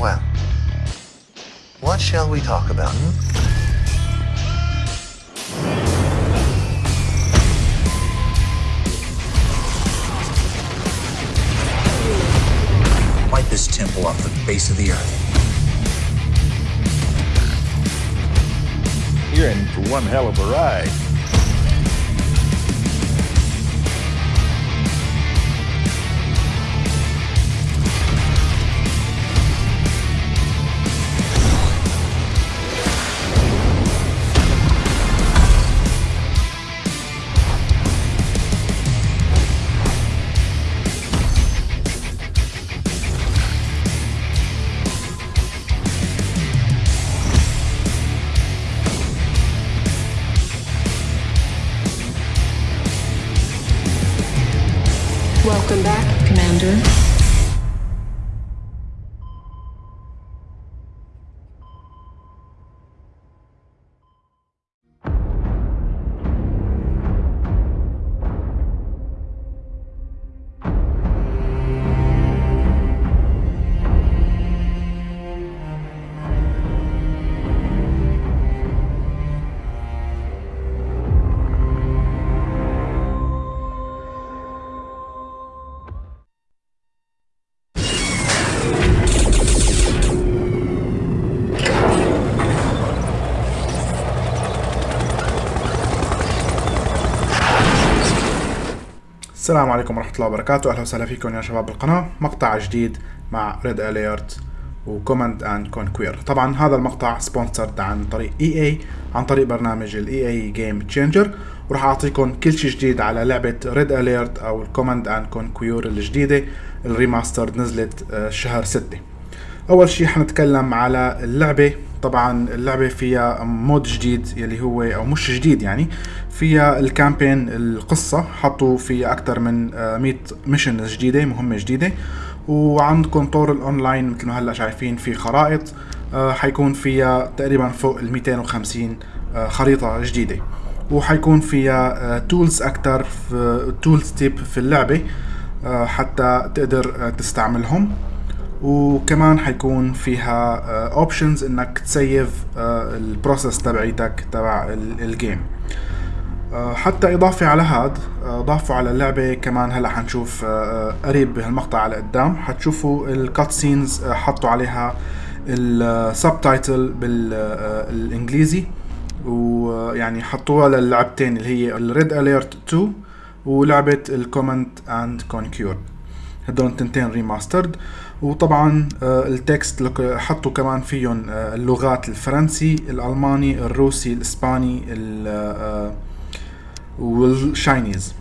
Well, what shall we talk about? Hmm? Wipe this temple off the face of the earth. You're in for one hell of a ride. السلام عليكم ورحمة الله وبركاته. أهلا وسهلا فيكم يا شباب القناة مقطع جديد مع ريد أليرت وكوماند اند كونكوير طبعا هذا المقطع سبونسرد عن طريق اي اي عن طريق برنامج الاي اي جيم تشينجر وراح أعطيكم كل شيء جديد على لعبة ريد أليرت أو الكوماند اند كونكوير الجديدة. الريماستر نزلت آه، شهر 6 أول شيء حنتكلم على اللعبة. طبعا اللعبة فيها مود جديد يلي هو أو مش جديد يعني فيها الكامبين القصة. حطوا فيها أكثر من آه، 100 ميشن جديدة مهمة جديدة. وعندكم طور الأونلاين مثل ما هلأ شايفين في خرائط. آه، حيكون فيها تقريبا فوق ال 250 آه، خريطة جديدة. وحيكون فيها تولز أكثر في تولز تيب في اللعبة آه، حتى تقدر آه، تستعملهم. وكمان حيكون فيها اوبشنز إنك تسيف البروسيس تبعيتك تبع ال- الجيم آه، حتى إضافة على هاد آه، ضافوا على اللعبة كمان هلأ حنشوف آه، آه، قريب بهالمقطع على قدام. حتشوفوا الكات سينز حطوا عليها السبتايتل بالانجليزي ويعني حطوها للعبتين اللي هي الريد اليرت 2 ولعبة الكومنت اند كونكيور هدول التنتين ريماسترد وطبعا آه، التكست حطوا كمان فيهم آه، اللغات الفرنسي الألماني الروسي الإسباني ال- آه، والشاينيز.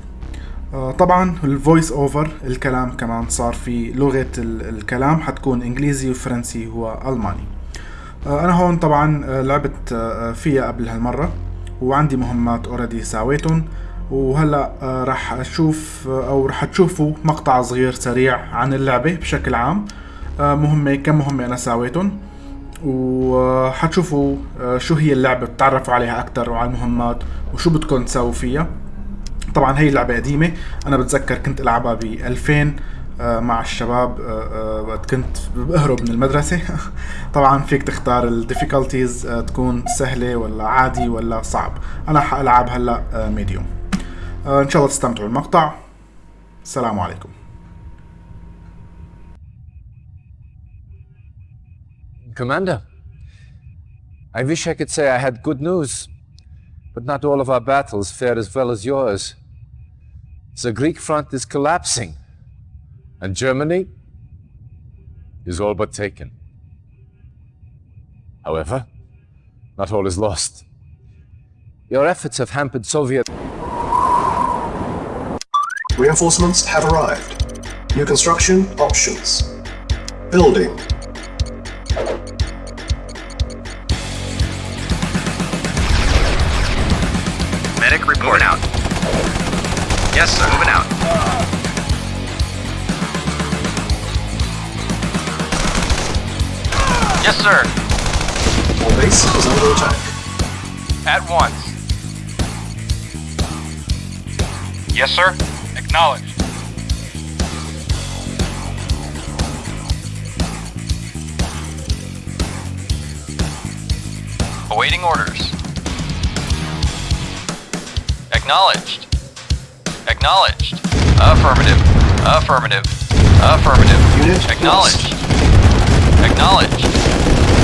طبعا الفويس اوفر الكلام كمان صار في ال- الكلام حتكون إنجليزي وفرنسي هو ألماني. آه، أنا هون طبعا لعبت فيها قبل هالمرة وعندي مهمات اوريدي ساويتهم. وهلا آه، راح أشوف آه، أو راح تشوفوا مقطع صغير سريع عن اللعبة بشكل عام. آه، مهمة كم مهمة أنا ساويتهم؟ وحتشوفوا شو هي اللعبة بتعرفوا عليها أكتر وعلى المهمات وشو بدكم تسووا فيها. طبعا هي لعبة قديمة. أنا بتذكر كنت ألعبها ب 2000 آه، مع الشباب وقت كنت بهرب من المدرسة. طبعا فيك تختار الديفيكولتيز تكون سهلة ولا عادي ولا صعب. أنا حألعب هلأ ميديوم إن شاء الله تستمتعوا بالمقطع السلام عليكم Commander, I wish I could say I had good news, but not all of our battles fared as well as yours. The Greek front is collapsing, and Germany is all but taken. However, not all is lost. Your efforts have hampered Soviet. Reinforcements have arrived. New construction options. Building. Medic report out. Yes, sir. Moving out. Yes, sir. Our base is under attack. At once. Yes, sir knowledge. Awaiting orders. Acknowledged. Acknowledged. Affirmative. Affirmative. Affirmative. Acknowledged. Acknowledged.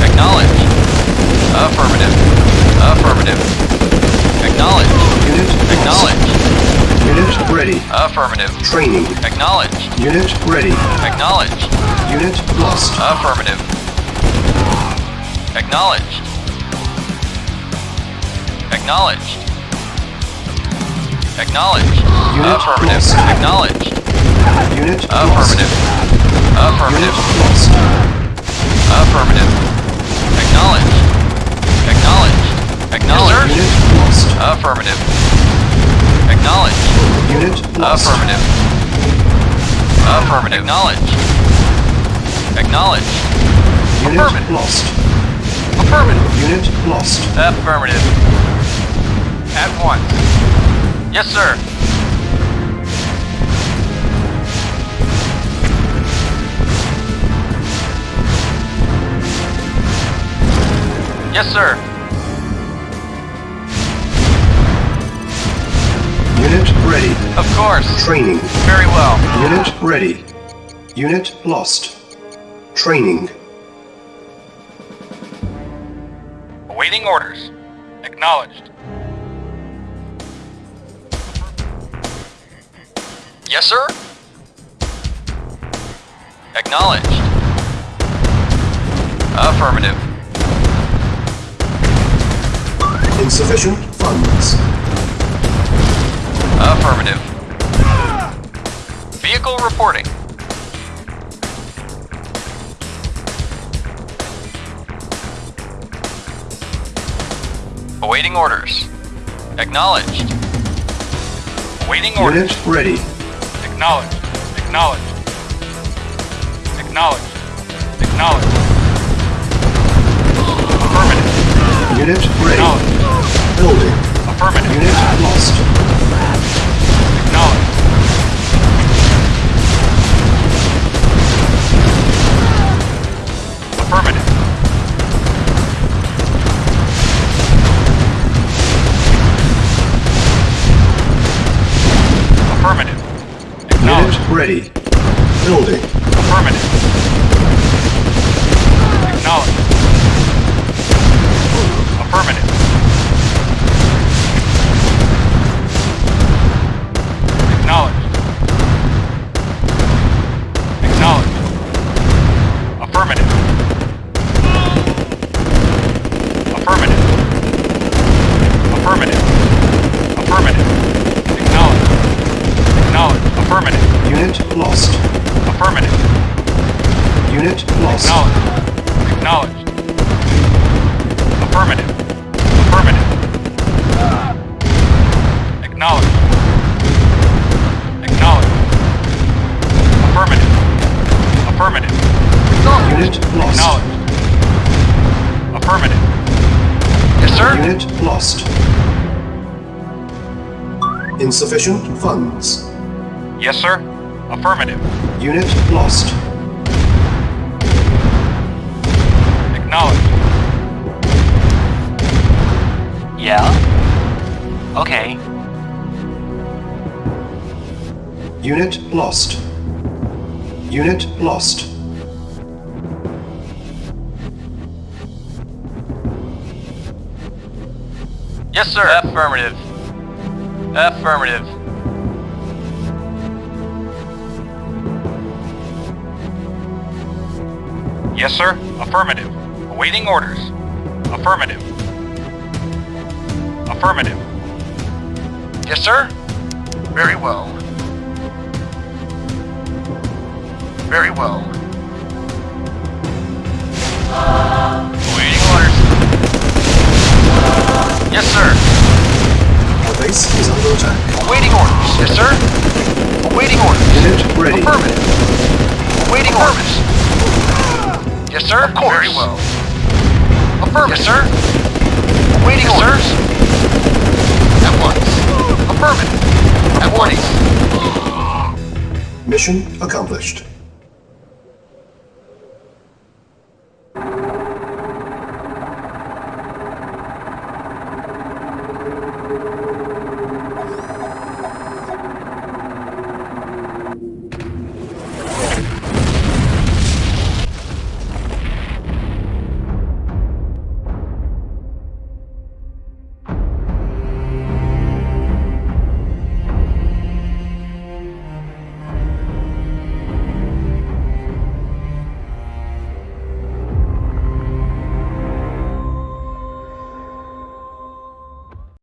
Acknowledged. Ready. Affirmative. Training. Acknowledged. Unit ready. Acknowledged. Unit lost. Affirmative. Acknowledged. Acknowledged. Acknowledged. Unit Affirmative. lost. Acknowledged. Unit lost. Affirmative. Unit Affirmative. lost. Affirmative. Acknowledged. Acknowledged. Acknowledged. Unit lost. Affirmative. Acknowledged. Unit lost. Affirmative. Affirmative. Acknowledged. Acknowledged. Unit Affirmative. lost. Affirmative. Unit lost. Affirmative. At once. Yes, sir. Yes, sir. Ready. Of course. Training. Very well. Unit ready. Unit lost. Training. Awaiting orders. Acknowledged. Yes, sir. Acknowledged. Affirmative. Insufficient funds. Affirmative. Vehicle reporting. Awaiting orders. Acknowledged. Awaiting orders. Unit ready. Acknowledged. Acknowledged. Acknowledged. Acknowledged. Affirmative. Unit ready. Building. Affirmative. Unit lost. Affirmative. Acknowledged. Unit ready. Building. Affirmative. Insufficient funds. Yes, sir. Affirmative. Unit lost. Acknowledged. Yeah? Okay. Unit lost. Unit lost. Yes, sir. Affirmative. Affirmative. Yes, sir. Affirmative. Awaiting orders. Affirmative. Affirmative. Yes, sir. Very well. Very well. Awaiting orders. Yes, sir. Awaiting orders. Yes, sir. Awaiting orders. Unit ready. Affirmative. Awaiting orders. Yes, sir. Of course. Very well. Affirmative. Yes, sir. Awaiting orders. At once. Affirmative. At once. Mission accomplished.